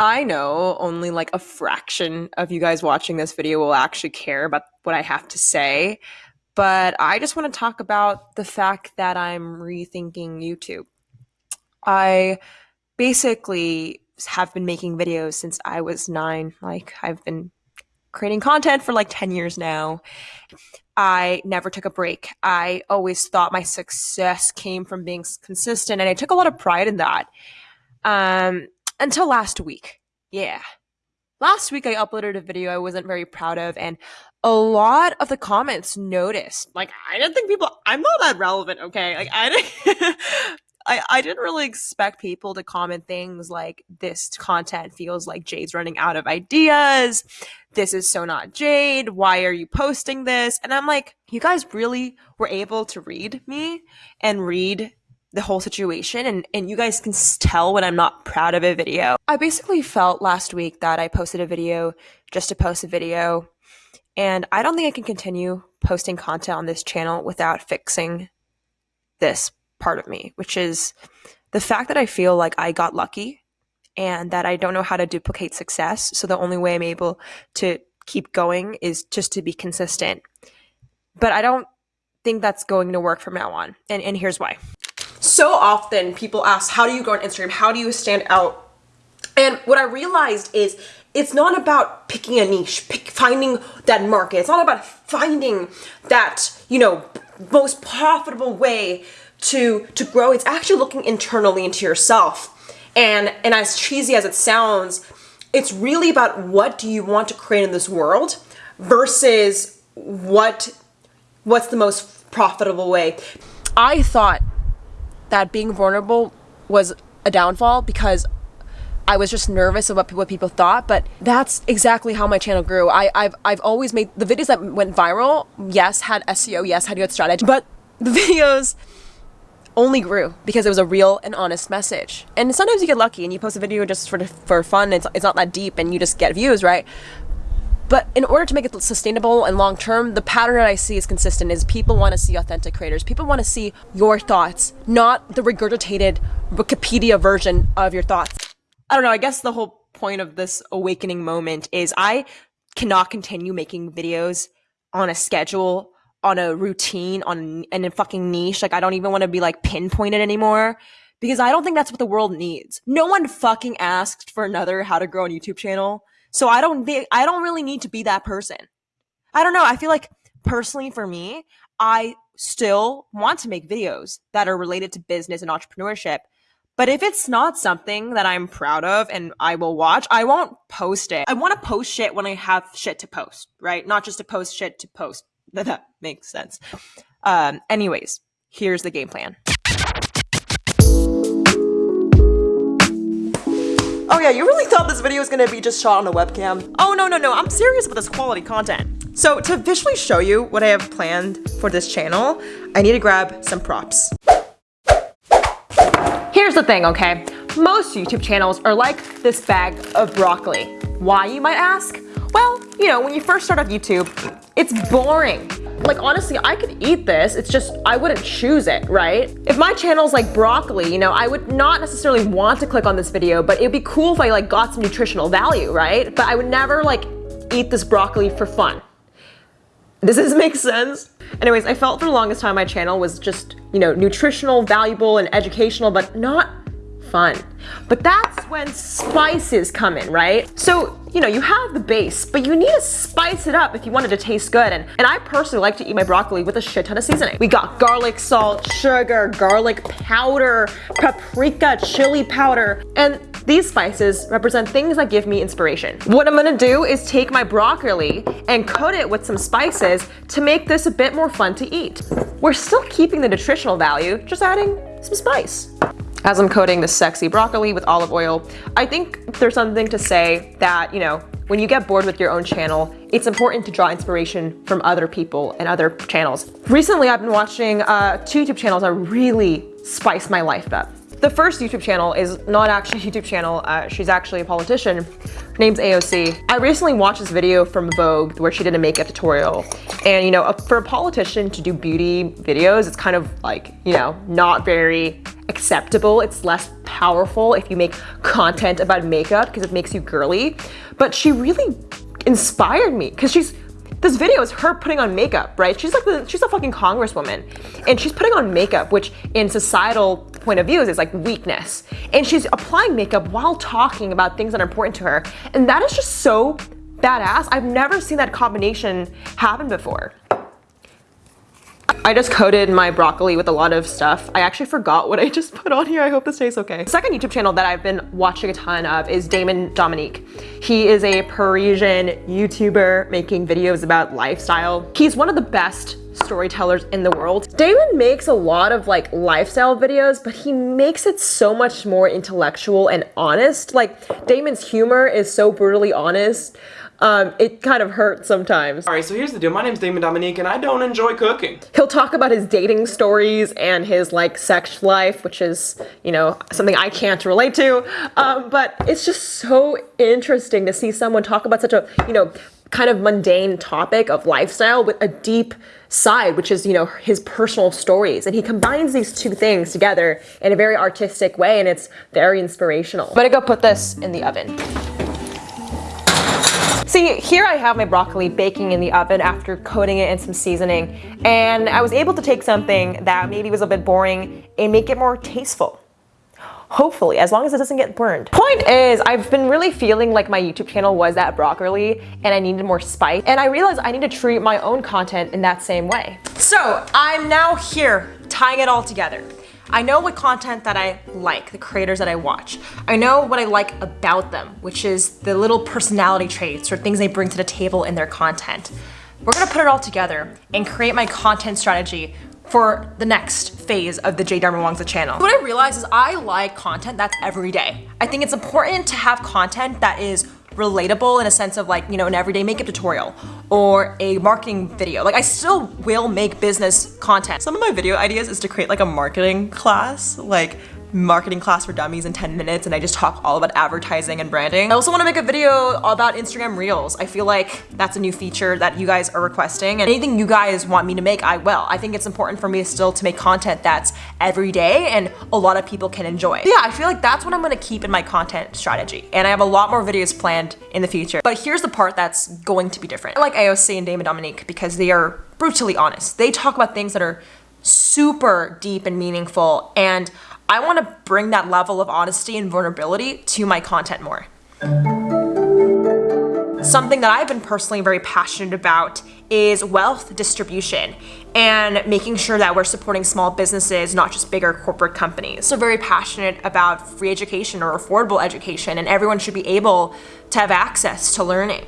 I know only like a fraction of you guys watching this video will actually care about what I have to say, but I just want to talk about the fact that I'm rethinking YouTube. I basically have been making videos since I was nine. Like, I've been creating content for like 10 years now. I never took a break. I always thought my success came from being consistent, and I took a lot of pride in that. Um, until last week. Yeah. Last week I uploaded a video I wasn't very proud of and a lot of the comments noticed. Like I didn't think people I'm not that relevant, okay? Like I didn't I, I didn't really expect people to comment things like this content feels like Jade's running out of ideas. This is so not Jade. Why are you posting this? And I'm like, you guys really were able to read me and read the whole situation and, and you guys can tell when I'm not proud of a video. I basically felt last week that I posted a video just to post a video and I don't think I can continue posting content on this channel without fixing this part of me, which is the fact that I feel like I got lucky and that I don't know how to duplicate success. So the only way I'm able to keep going is just to be consistent. But I don't think that's going to work from now on. And, and here's why so often people ask, how do you grow on Instagram? How do you stand out? And what I realized is it's not about picking a niche, pick, finding that market. It's not about finding that, you know, most profitable way to, to grow. It's actually looking internally into yourself. And, and as cheesy as it sounds, it's really about what do you want to create in this world versus what, what's the most profitable way. I thought that being vulnerable was a downfall because I was just nervous about what people thought, but that's exactly how my channel grew. I, have I've always made the videos that went viral, yes, had SEO, yes, had good strategy, but the videos only grew because it was a real and honest message. And sometimes you get lucky and you post a video just for, for fun, it's, it's not that deep and you just get views, right? But in order to make it sustainable and long term, the pattern that I see is consistent is people want to see authentic creators. People want to see your thoughts, not the regurgitated Wikipedia version of your thoughts. I don't know, I guess the whole point of this awakening moment is I cannot continue making videos on a schedule, on a routine, on in a fucking niche. Like I don't even want to be like pinpointed anymore because I don't think that's what the world needs. No one fucking asked for another how to grow on YouTube channel. So I don't think I don't really need to be that person. I don't know. I feel like personally for me, I still want to make videos that are related to business and entrepreneurship. But if it's not something that I'm proud of and I will watch, I won't post it. I want to post shit when I have shit to post, right? Not just to post shit to post. That makes sense. Um, anyways, here's the game plan. Yeah, you really thought this video was gonna be just shot on a webcam? Oh no, no, no, I'm serious about this quality content. So to visually show you what I have planned for this channel, I need to grab some props. Here's the thing, okay? Most YouTube channels are like this bag of broccoli. Why, you might ask? Well, you know, when you first start off YouTube, it's boring. Like honestly, I could eat this, it's just I wouldn't choose it, right? If my channel's like broccoli, you know, I would not necessarily want to click on this video, but it'd be cool if I like got some nutritional value, right? But I would never like eat this broccoli for fun. Does this make sense? Anyways, I felt for the longest time my channel was just, you know, nutritional, valuable, and educational, but not fun. But that's when spices come in, right? So, you know, you have the base, but you need to spice it up if you want it to taste good. And, and I personally like to eat my broccoli with a shit ton of seasoning. We got garlic salt, sugar, garlic powder, paprika, chili powder, and these spices represent things that give me inspiration. What I'm gonna do is take my broccoli and coat it with some spices to make this a bit more fun to eat. We're still keeping the nutritional value, just adding some spice as I'm coating the sexy broccoli with olive oil, I think there's something to say that, you know, when you get bored with your own channel, it's important to draw inspiration from other people and other channels. Recently, I've been watching uh, two YouTube channels that really spice my life up. The first YouTube channel is not actually a YouTube channel. Uh, she's actually a politician. Her name's AOC. I recently watched this video from Vogue where she did a makeup tutorial. And you know, for a politician to do beauty videos, it's kind of like, you know, not very acceptable. It's less powerful if you make content about makeup because it makes you girly. But she really inspired me because she's this video is her putting on makeup, right? She's like the, she's a fucking congresswoman and she's putting on makeup, which in societal point of views is like weakness. And she's applying makeup while talking about things that are important to her. And that is just so badass. I've never seen that combination happen before. I just coated my broccoli with a lot of stuff. I actually forgot what I just put on here. I hope this tastes okay. Second YouTube channel that I've been watching a ton of is Damon Dominique. He is a Parisian YouTuber making videos about lifestyle. He's one of the best storytellers in the world. Damon makes a lot of like lifestyle videos, but he makes it so much more intellectual and honest. Like Damon's humor is so brutally honest um, it kind of hurts sometimes. Alright, so here's the deal. My name's Damon Dominique and I don't enjoy cooking. He'll talk about his dating stories and his like sex life, which is, you know, something I can't relate to. Um, but it's just so interesting to see someone talk about such a, you know, kind of mundane topic of lifestyle with a deep side, which is, you know, his personal stories. And he combines these two things together in a very artistic way and it's very inspirational. But I'm gonna go put this in the oven. See, here I have my broccoli baking in the oven after coating it in some seasoning, and I was able to take something that maybe was a bit boring and make it more tasteful. Hopefully, as long as it doesn't get burned. Point is, I've been really feeling like my YouTube channel was that broccoli and I needed more spice. And I realized I need to treat my own content in that same way. So I'm now here tying it all together. I know what content that I like, the creators that I watch. I know what I like about them, which is the little personality traits or things they bring to the table in their content. We're gonna put it all together and create my content strategy for the next phase of the Jade Darmawangsa channel. What I realized is I like content that's every day. I think it's important to have content that is relatable in a sense of like, you know, an everyday makeup tutorial or a marketing video. Like I still will make business content. Some of my video ideas is to create like a marketing class, like marketing class for dummies in 10 minutes and I just talk all about advertising and branding. I also want to make a video about Instagram Reels. I feel like that's a new feature that you guys are requesting and anything you guys want me to make, I will. I think it's important for me still to make content that's every day and a lot of people can enjoy. Yeah, I feel like that's what I'm going to keep in my content strategy and I have a lot more videos planned in the future. But here's the part that's going to be different. I like AOC and Damon Dominique because they are brutally honest. They talk about things that are super deep and meaningful and I want to bring that level of honesty and vulnerability to my content more. Something that I've been personally very passionate about is wealth distribution and making sure that we're supporting small businesses, not just bigger corporate companies. So very passionate about free education or affordable education and everyone should be able to have access to learning.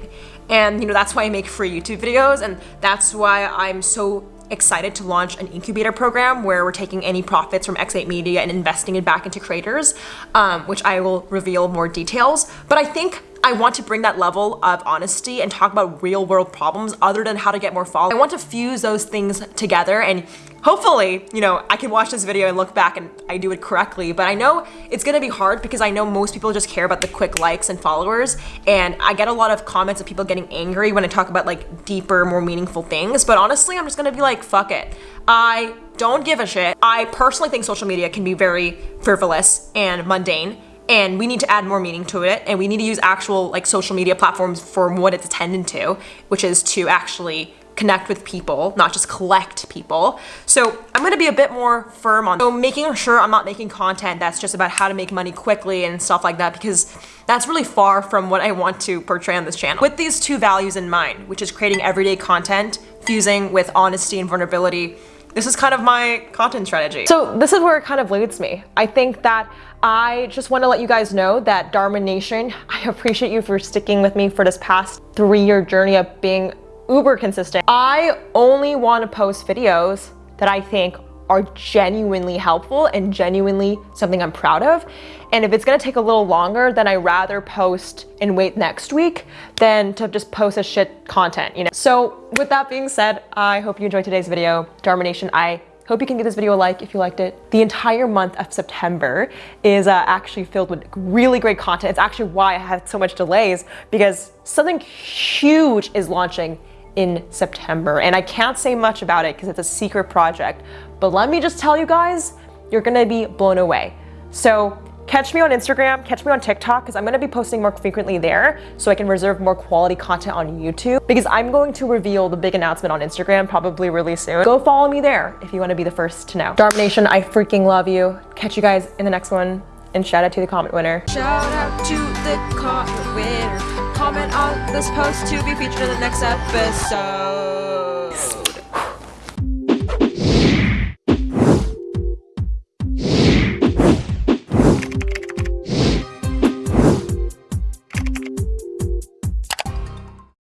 And you know, that's why I make free YouTube videos and that's why I'm so excited to launch an incubator program where we're taking any profits from X8 Media and investing it back into creators, um, which I will reveal more details. But I think I want to bring that level of honesty and talk about real world problems other than how to get more followers. I want to fuse those things together and hopefully, you know, I can watch this video and look back and I do it correctly, but I know it's gonna be hard because I know most people just care about the quick likes and followers and I get a lot of comments of people getting angry when I talk about like deeper, more meaningful things, but honestly, I'm just gonna be like, fuck it. I don't give a shit. I personally think social media can be very frivolous and mundane and we need to add more meaning to it and we need to use actual like social media platforms for what it's intended to which is to actually connect with people not just collect people so i'm to be a bit more firm on so making sure i'm not making content that's just about how to make money quickly and stuff like that because that's really far from what i want to portray on this channel with these two values in mind which is creating everyday content fusing with honesty and vulnerability this is kind of my content strategy. So this is where it kind of leads me. I think that I just want to let you guys know that Dharma Nation, I appreciate you for sticking with me for this past three year journey of being uber consistent. I only want to post videos that I think are genuinely helpful and genuinely something I'm proud of. And if it's gonna take a little longer, then I rather post and wait next week than to just post a shit content, you know? So with that being said, I hope you enjoyed today's video. Dharma Nation, I Hope you can give this video a like if you liked it. The entire month of September is uh, actually filled with really great content. It's actually why I had so much delays because something huge is launching in September. And I can't say much about it because it's a secret project. But let me just tell you guys, you're gonna be blown away. So catch me on Instagram, catch me on TikTok, because I'm gonna be posting more frequently there so I can reserve more quality content on YouTube because I'm going to reveal the big announcement on Instagram probably really soon. Go follow me there if you wanna be the first to know. Darm Nation, I freaking love you. Catch you guys in the next one and shout out to the comment winner. Shout out to the comment winner. Comment on this post to be featured in the next episode.